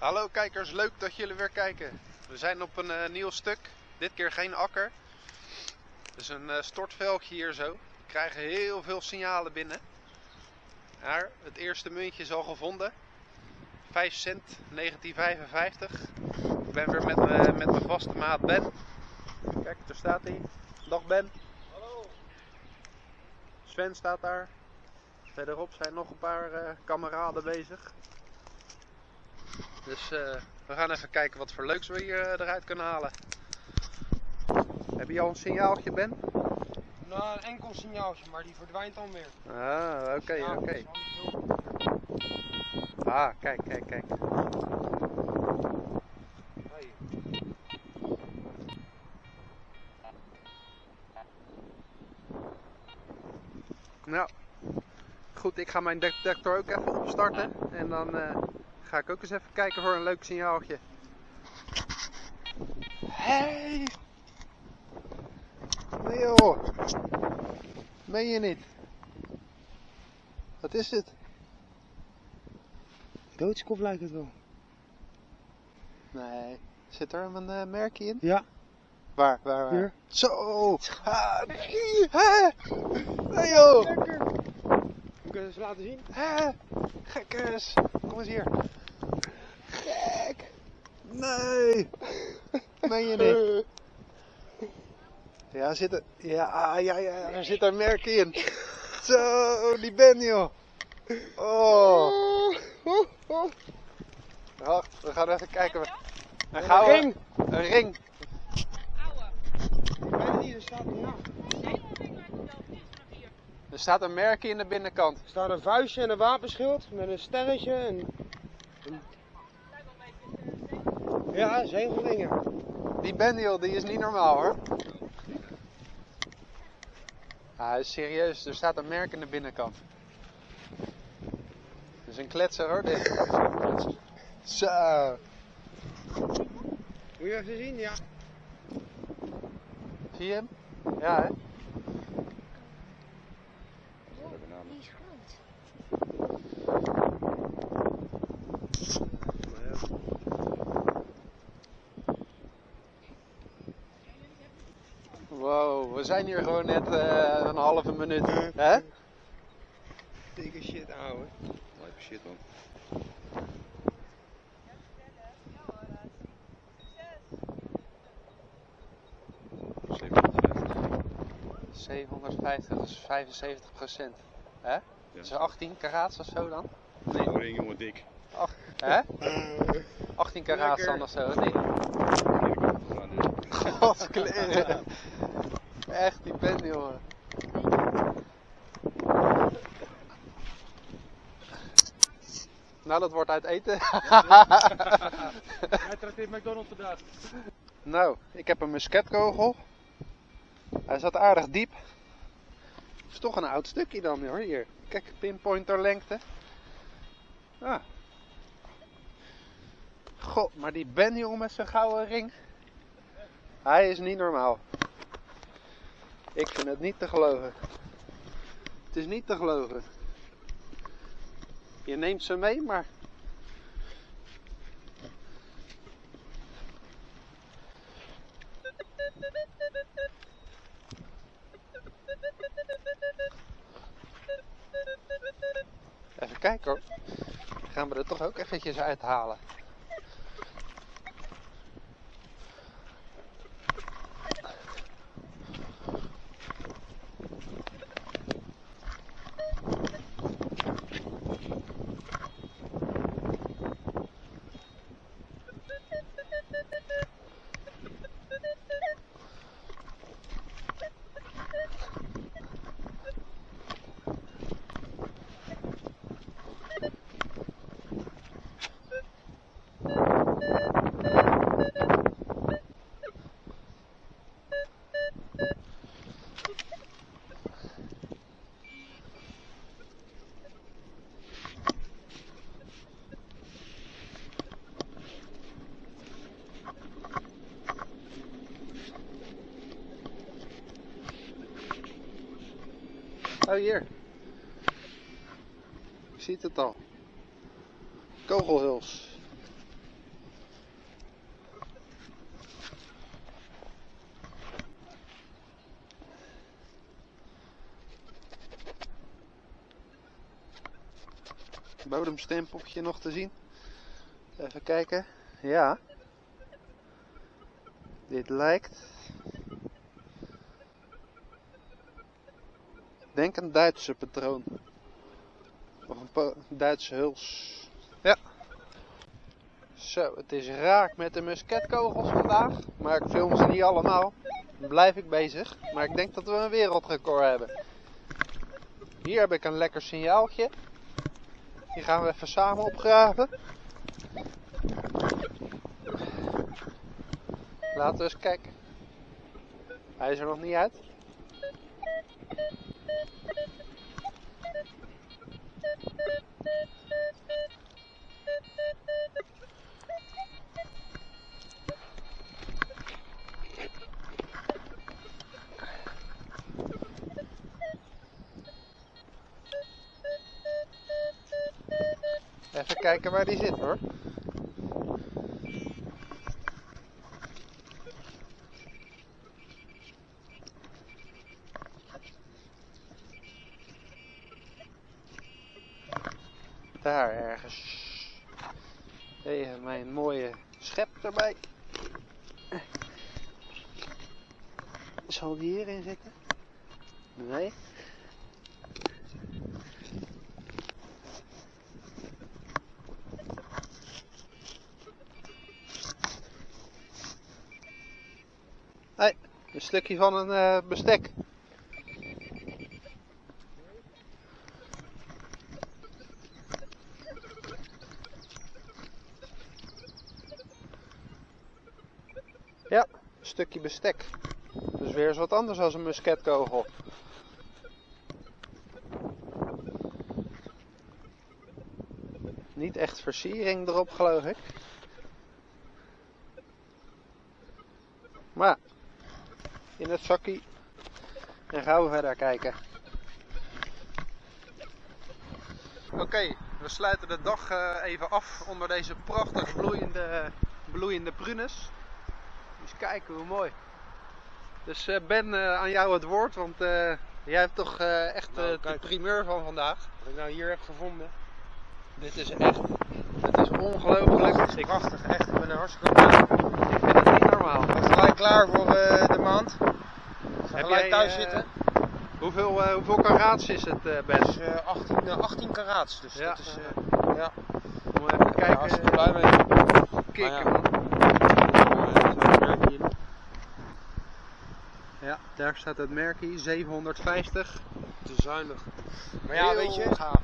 Hallo kijkers, leuk dat jullie weer kijken. We zijn op een eh, nieuw stuk. Dit keer geen akker. Het is een uh, stortveldje hier zo. We krijgen heel veel signalen binnen. Maar het eerste muntje is al gevonden. 5 cent 1955. Ik ben weer met, me, met mijn vaste maat Ben. Kijk, daar staat hij. Dag Ben. Hallo. Sven staat daar. Verderop zijn nog een paar uh, kameraden bezig. Dus uh, we gaan even kijken wat voor leuks we hier uh, eruit kunnen halen. Heb je al een signaaltje, Ben? Nou, een enkel signaaltje, maar die verdwijnt dan weer. Ah, oké, okay, oké. Okay. Ah, kijk, kijk, kijk. Nou, goed, ik ga mijn detector ook even opstarten. En dan uh, ga ik ook eens even kijken voor een leuk signaaltje. Hey! Nee joh! Meen je niet? Wat is dit? Doodskop lijkt het wel. Nee. Zit er een uh, merkje in? Ja. Waar, waar, waar? Hier. Zo! Ah, nee! Hè? Nee joh! Lekker! We kunnen ze laten zien. Hè? Gekkes! Eens hier. Gek! Nee! Meen je niet? Ja, zit er, ja, ja, ja, er zit een merk in. Zo, die ben joh. Oh. Wacht, we gaan even kijken. Een Een gouden ring. Een ring. Ik weet niet, er staat ja. Er staat een merkje in de binnenkant. Er staat een vuistje en een wapenschild met een sterretje en... Ja, zegelringen. Die Ben joh, die is niet normaal hoor. Hij is serieus. Er staat een merk in de binnenkant. Dat is een kletser hoor, dit. Zo. Moet je even zien? Ja. Zie je hem? Ja, hè? Die is groot. Wow, we zijn hier gewoon net eh, een halve minuut. Hè? Dikke shit, ouwe. Lijpe shit man. Zevenhonderdvijftig. 750, dat is 75 procent. Hè? Ja. Dat is 18 karaats of zo dan? Nee. Oh, ring jongen dik. Ach, hè? 18 karaats dan of zo, nee? Godskleren. Echt, die pen jongen. Nou, dat wordt uit eten. Hij trakteert McDonald's vandaag. Nou, ik heb een musketkogel. Hij zat aardig diep. Het is toch een oud stukje dan hoor, hier. Kijk, pinpointer lengte. Ah. God, maar die Ben jongen met zijn gouden ring. Hij is niet normaal. Ik vind het niet te geloven. Het is niet te geloven. Je neemt ze mee, maar toch ook eventjes uithalen. Oh hier. Je ziet het al. Kogelhuls. bodemstempeltje nog te zien. Even kijken. Ja. Dit lijkt denk een Duitse patroon. Of een Duitse huls. Ja. Zo, het is raak met de musketkogels vandaag. Maar ik film ze niet allemaal. Dan blijf ik bezig. Maar ik denk dat we een wereldrecord hebben. Hier heb ik een lekker signaaltje. Die gaan we even samen opgraven. Laten we eens kijken. Hij is er nog niet uit. Even kijken waar die zit hoor. Daar ergens. Even mijn mooie schep erbij. Zal die hierin zitten? Nee. Nee, een stukje van een eh, bestek. Ja, een stukje bestek. Dus weer eens wat anders dan een musketkogel. Niet echt versiering erop, geloof ik. Maar in het zakje. En gaan we verder kijken. Oké, we sluiten de dag eh, even af onder deze prachtig bloeiende, bloeiende prunes. Eens kijken hoe mooi. Dus eh, Ben, eh, aan jou het woord, want eh, jij hebt toch echt Nou, de primeur van vandaag. Wat ik nou hier heb gevonden. Dit is echt, het is ongelooflijk. Ik, Prachtig, echt. Ik ben er hartstikke blij. ik vind het niet normaal. Ik ben gelijk klaar voor de maand. Ik ga Heb gelijk jij, thuis zitten. Hoeveel, eh, hoeveel karaats is het, Ben? Eh, 18, eh, 18 karaats, dus Ja. dat is... ja, Moet even ik er kijken. hartstikke blij mee. Kikken, man. Ja, daar staat het merkje 750. Te zuinig. Maar ja, Heel weet je, ik gaaf.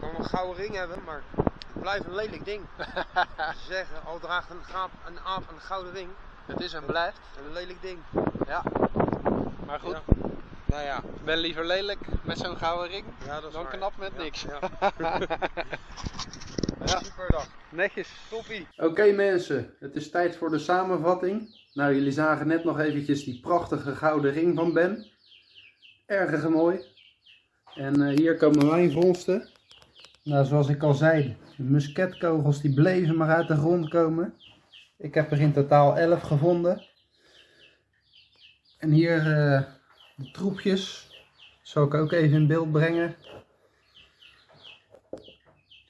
kan een gouden ring hebben, maar het blijft een lelijk ding. Ze zeggen, al draagt een, gaap, een aap een gouden ring, Het is en blijft. een lelijk ding. Ja. Maar goed, Ja. Nou ja, ik ben liever lelijk met zo'n gouden ring ja dan waar. knap met Ja, niks. Ja. Ja. Super dag. Netjes. Toppie. Oké mensen, het is tijd voor de samenvatting. Nou, jullie zagen net nog eventjes die prachtige gouden ring van Ben. Erg mooi. En eh, hier komen mijn vondsten. Nou, zoals ik al zei, de musketkogels die bleven maar uit de grond komen. Ik heb er in totaal 11 gevonden. En hier eh, de troepjes. Zal ik ook even in beeld brengen.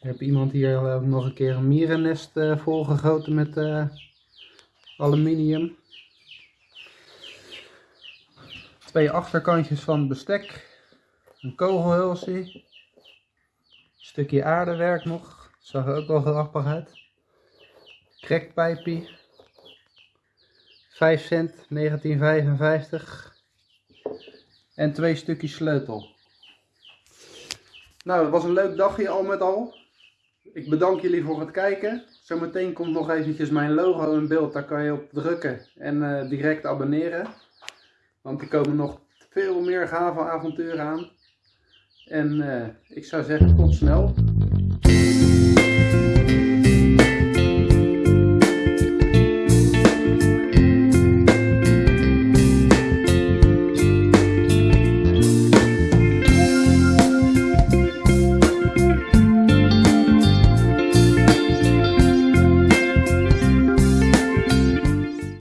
Ik heb iemand hier eh, nog een keer een mierennest eh, volgegoten met eh, aluminium. Twee achterkantjes van bestek. Een kogelhulsje. Stukje aardewerk nog. Zag er ook wel grappig uit. Crackpijpie. 5 cent 1955. En twee stukjes sleutel. Nou, het was een leuk dagje al met al. Ik bedank jullie voor het kijken. Zometeen komt nog eventjes mijn logo in beeld. Daar kan je op drukken en eh, direct abonneren. Want er komen nog veel meer gave avonturen aan. En eh, ik zou zeggen tot snel.